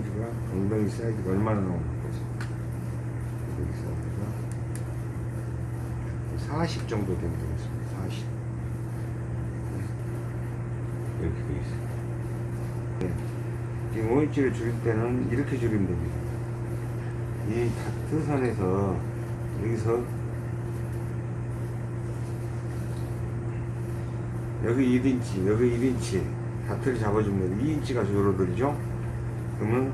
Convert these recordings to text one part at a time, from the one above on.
사이즈가 엉덩이 사이즈가 얼마나 나오는 거지? 엉덩이 사이즈가 40 정도 되면 되겠습니다. 40 네. 이렇게 돼 있어요. 네. 지금 5인치를 줄일 때는 이렇게 줄이면 됩니다. 이 다트선에서 여기서 여기 1인치, 여기 1인치 다트를 잡아주면 2인치가 줄어들죠? 그러면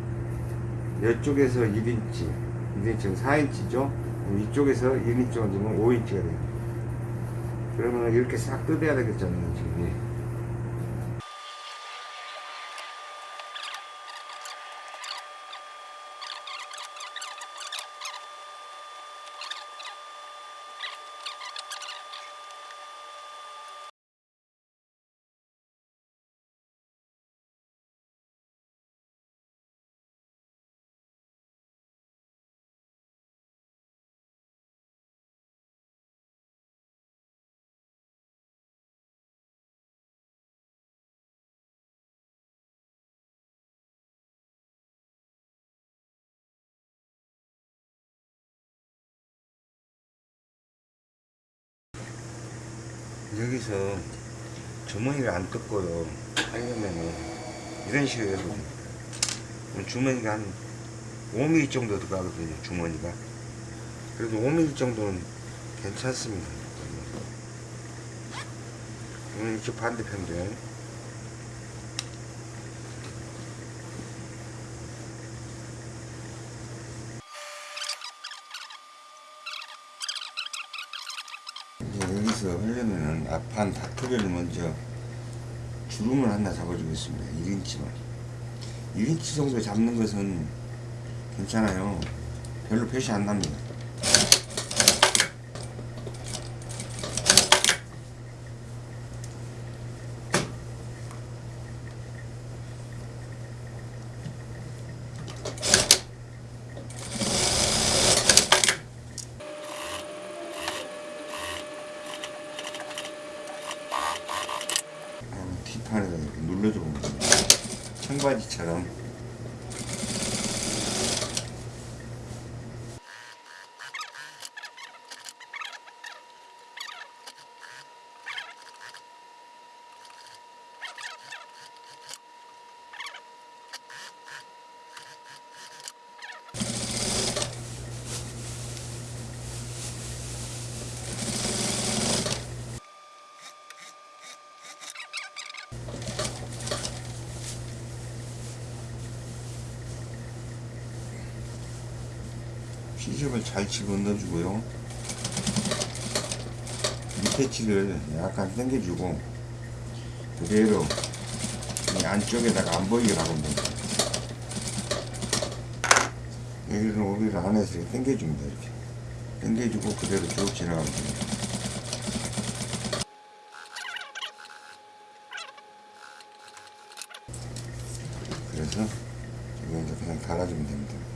이쪽에서 1인치, 1인치는 4인치죠? 이쪽에서 1인치가 되면 5인치가 돼요. 그러면 이렇게 싹 뜯어야 되겠잖아요, 지금. 여기서 주머니를 안 뜯고요. 하려면은 이런 식으로 해서 주머니가 한 5mm 정도 들어가거든요 주머니가. 그래도 5mm 정도는 괜찮습니다. 음, 이쪽 반대편도 이제 여기서 앞판 다트를 먼저 주름을 하나 잡아주겠습니다. 1인치만. 1인치 정도 잡는 것은 괜찮아요. 별로 표시 안 납니다. 아, 뒷판에다 됩니다. 청바지처럼 시접을 잘 집어넣어주고요. 밑에 치를 약간 당겨주고 그대로 이 안쪽에다가 안 보이게 박으면 됩니다. 여기는 오비를 안에서 당겨줍니다. 이렇게 당겨주고 그대로 쭉 지나가면 됩니다. 그래서 이거 이제 그냥 달아주면 됩니다.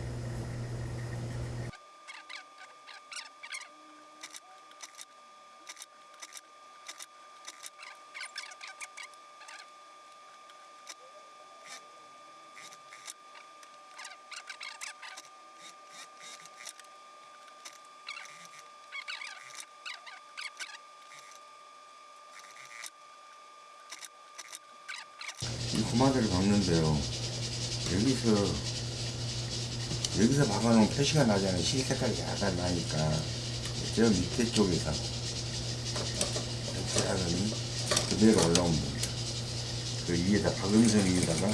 이 고마대를 박는데요. 여기서 여기서 박아놓은 표시가 나잖아요. 실 색깔이 약간 나니까 저 밑에 쪽에서 이렇게 하더니 그대로 올라오면 됩니다. 그 위에다 박음선 위에다가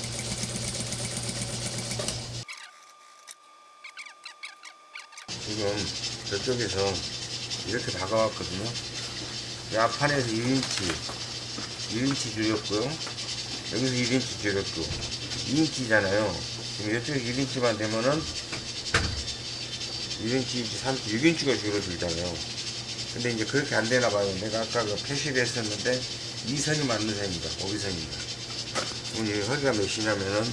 지금 저쪽에서 이렇게 박아왔거든요. 이 앞판에서 1인치 1인치 줄였고요. 여기서 1인치 줄였고 2인치잖아요. 지금 이쪽에 1인치만 되면은 1인치, 3인치, 6인치가 줄어들잖아요. 근데 이제 그렇게 안 되나 봐요. 내가 아까 그 표시를 했었는데 이 선이 맞는 선입니다. 오비선입니다. 오늘 허리가 몇이냐면은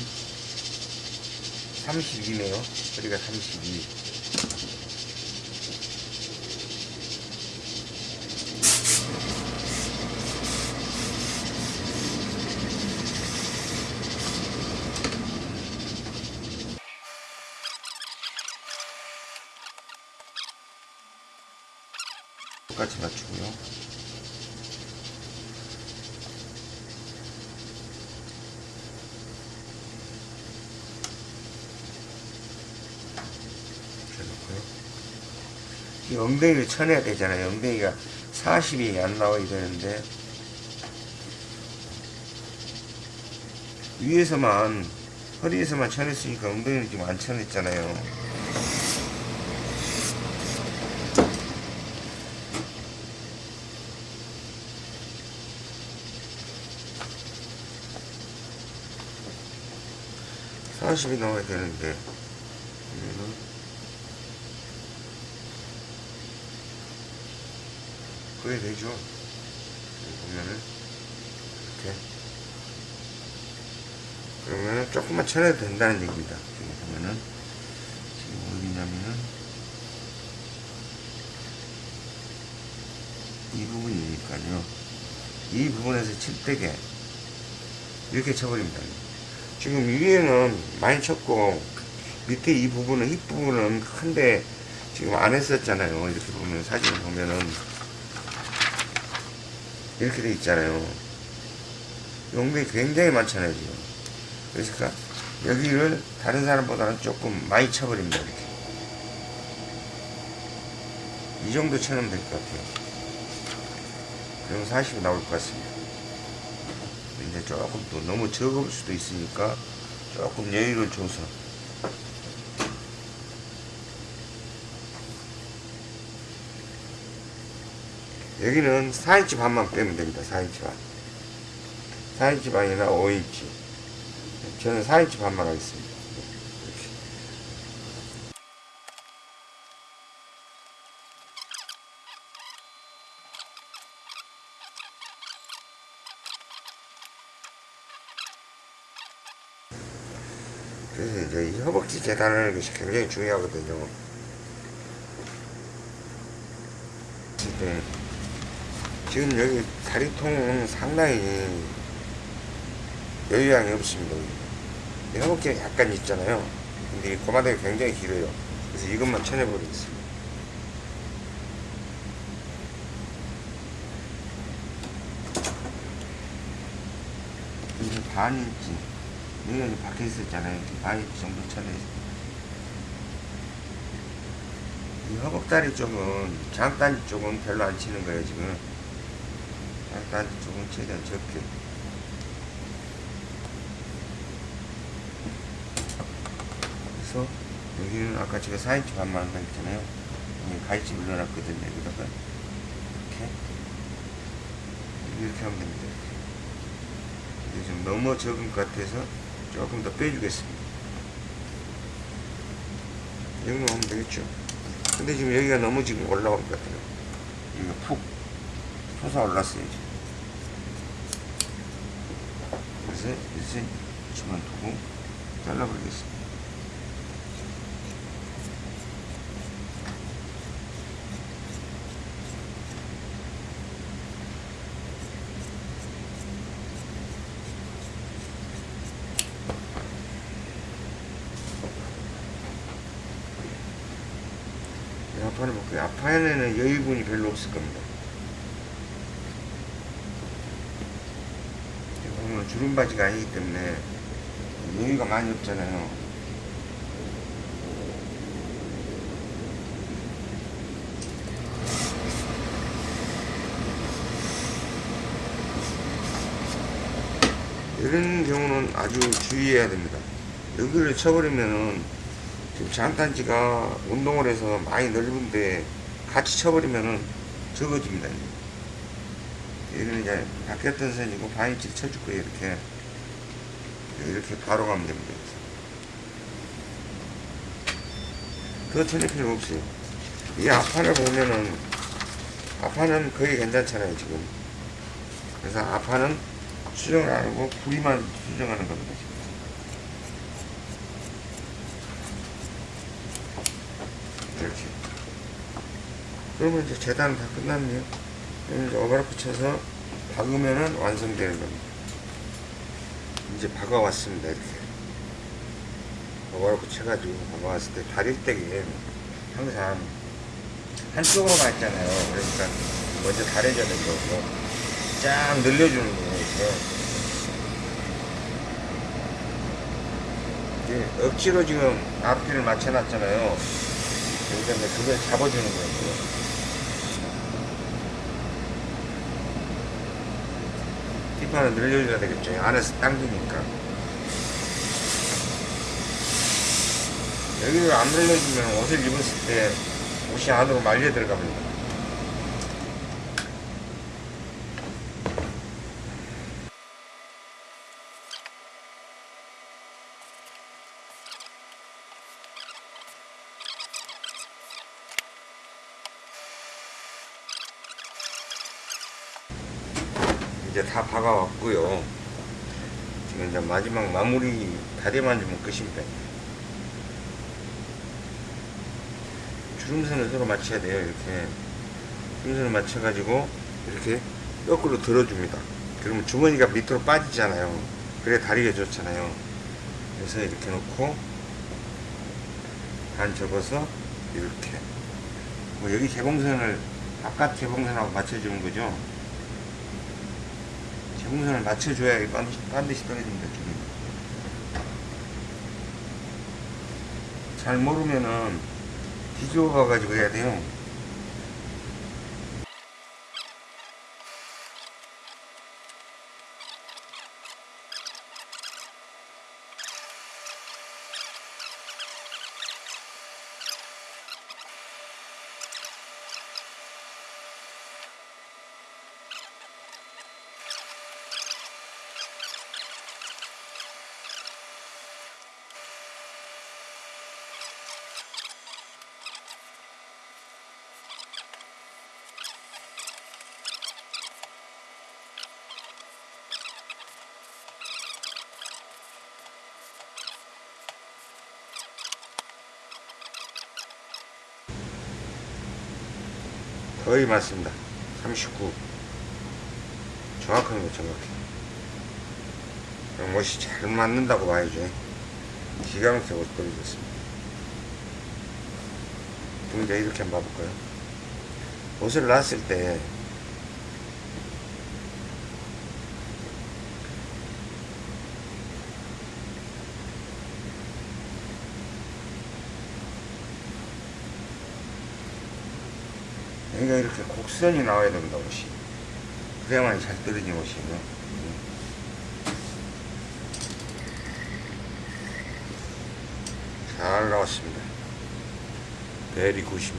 32네요. 허리가 32. 똑같이 맞추고요. 이 엉덩이를 쳐내야 되잖아요. 엉덩이가 40이 안 나와야 되는데 위에서만 허리에서만 쳐냈으니까 엉덩이는 지금 안 쳐냈잖아요. 사십이 나와야 되는데 그러면은 그게 되죠. 보면은 이렇게 그러면은 조금만 쳐내도 된다는 얘기입니다. 지금 보면은 지금 어디냐면은 이 부분이니까요. 이 부분에서 칠 때게 이렇게 쳐버립니다. 지금 위에는 많이 쳤고 밑에 이 부분은 힙 부분은 큰데 지금 안 했었잖아요. 이렇게 보면 사진을 보면은 이렇게 돼 있잖아요. 용도이 굉장히 많잖아요 지금. 그러니까 여기를 다른 사람보다는 조금 많이 쳐버립니다 이렇게. 이 정도 쳐놓으면 될 것 같아요. 그럼 40이 나올 것 같습니다. 조금 또 너무 적을 수도 있으니까 조금 여유를 줘서 여기는 4인치 반만 빼면 됩니다. 4인치 반. 4인치 반이나 5인치. 저는 4인치 반만 하겠습니다. 이렇게. 그래서 이제 이 허벅지 재단하는 것이 굉장히 중요하거든요. 근데 지금 여기 다리통은 상당히 여유양이 없습니다. 이 허벅지가 약간 있잖아요. 근데 이 고마대가 굉장히 길어요. 그래서 이것만 쳐내버리겠습니다. 반 인치. 여기가 이제 박혀 있었잖아요. 이렇게 반 인치 정도 쳐내서. 이 허벅다리 쪽은 장단지 쪽은 별로 안 치는 거예요 지금. 장단지 쪽은 최대한 적게. 그래서 여기는 아까 제가 4인치 반만 한다 했잖아요. 여기 가위집을 넣어놨거든요 여기다가. 이렇게. 이렇게 하면 됩니다 이게 좀 너무 적은 것 같아서 조금 더 빼주겠습니다 이 정도 하면 되겠죠 근데 지금 여기가 너무 지금 올라올 것 같아요. 여기가 푹 솟아 올랐어요, 지금. 그래서 1cm만 두고 잘라버리겠습니다. 이 앞 판을 볼게요. 앞판에는 여유분이 별로 없을 겁니다. 보면 주름 바지가 아니기 때문에 여유가 많이 없잖아요. 이런 경우는 아주 주의해야 됩니다. 여기를 쳐버리면은 지금 장단지가 운동을 해서 많이 넓은데 같이 쳐버리면은 적어집니다. 여기는 이제 바뀌었던 선이고 반인치를 쳐줄 거예요. 이렇게 이렇게 바로 가면 됩니다. 더 쳐낼 필요 없어요. 이 앞판을 보면은 앞판은 거의 괜찮잖아요 지금. 그래서 앞판은 수정을 안 하고 부위만 수정하는 겁니다. 지금. 이렇게. 그러면 이제 재단은 다 끝났네요. 이제 오버라프 쳐서 박으면은 완성되는 겁니다. 이제 박아왔습니다. 이렇게. 오버라프 쳐가지고 박아왔을 때 다릴 때에 항상 한쪽으로만 있잖아요. 그러니까 먼저 가려져야 되는 거고 쫙 늘려주는 거예요. 억지로 지금 앞뒤를 맞춰놨잖아요. 여기다 이제 그걸 잡아주는 거예요. 뒷판을 늘려줘야 되겠죠. 안에서 당기니까. 여기를 안 늘려주면 옷을 입었을 때 옷이 안으로 말려 들어갑니다. 이제 다 박아왔고요. 지금 이제 마지막 마무리 다리만 좀 끝입니다. 주름선을 서로 맞춰야 돼요. 이렇게 주름선을 맞춰 가지고 이렇게 거꾸로 들어줍니다. 그러면 주머니가 밑으로 빠지잖아요. 그래 다리가 좋잖아요. 그래서 이렇게 놓고 반 접어서 이렇게 뭐 여기 개봉선을 바깥 개봉선하고 맞춰주는 거죠. 개봉선을 맞춰줘야 반드시, 반드시 떨어집니다. 기름이. 잘 모르면은 뒤집어 봐가지고 해야 돼요. 거의 맞습니다. 39. 정확한 거 정확해. 옷이 잘 맞는다고 봐야죠. 기가 막히게 옷 떨어졌습니다. 그럼 이제 이렇게 한번 봐볼까요? 옷을 놨을 때 여기가 이렇게 곡선이 나와야 됩니다, 옷이. 그래야만 잘 떨어지는 옷이에요. 잘 나왔습니다. 베리 굿입니다.